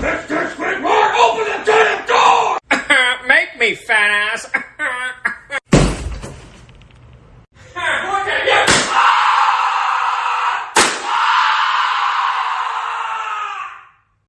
Mr. Squidward, open the damn door! Make me, fat ass.